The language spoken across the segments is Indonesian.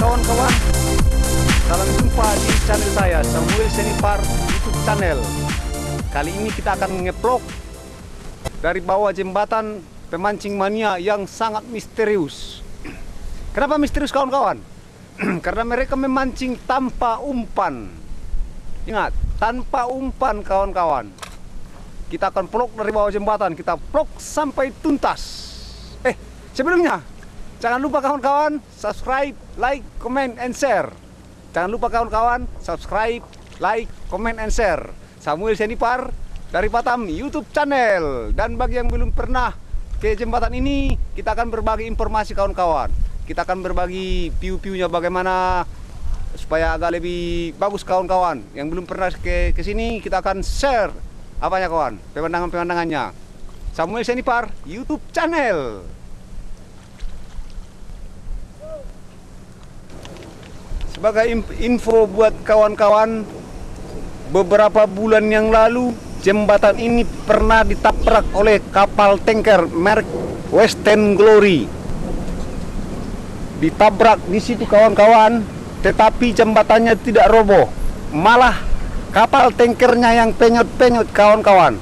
kawan-kawan. Salam jumpa di channel saya Samuel Senipar YouTube channel. Kali ini kita akan ngeplok Dari bawah jembatan pemancing mania yang sangat misterius. Kenapa misterius kawan-kawan? Karena mereka memancing tanpa umpan. Ingat, tanpa umpan kawan-kawan. Kita akan plok dari bawah jembatan. Kita plok sampai tuntas. Eh, sebelumnya Jangan lupa kawan-kawan subscribe, like, comment, and share. Jangan lupa kawan-kawan subscribe, like, comment, and share. Samuel Senipar dari Batam YouTube channel. Dan bagi yang belum pernah ke jembatan ini, kita akan berbagi informasi kawan-kawan. Kita akan berbagi view-viewnya bagaimana supaya agak lebih bagus kawan-kawan. Yang belum pernah ke ke sini, kita akan share apanya kawan, pemandangan-pemandangannya. Samuel Senipar YouTube channel. Sebagai info buat kawan-kawan, beberapa bulan yang lalu jembatan ini pernah ditabrak oleh kapal tanker merek Western Glory. Ditabrak di situ kawan-kawan, tetapi jembatannya tidak roboh. Malah kapal tankernya yang penyot-penyot kawan-kawan.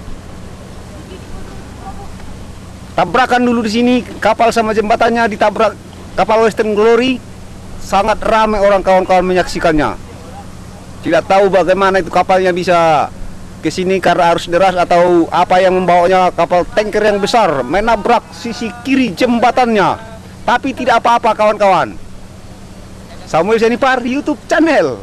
Tabrakan dulu di sini, kapal sama jembatannya ditabrak kapal Western Glory sangat ramai orang kawan-kawan menyaksikannya. Tidak tahu bagaimana itu kapalnya bisa ke sini karena arus deras atau apa yang membawanya kapal tanker yang besar menabrak sisi kiri jembatannya. Tapi tidak apa-apa kawan-kawan. Samuel Senipar YouTube channel.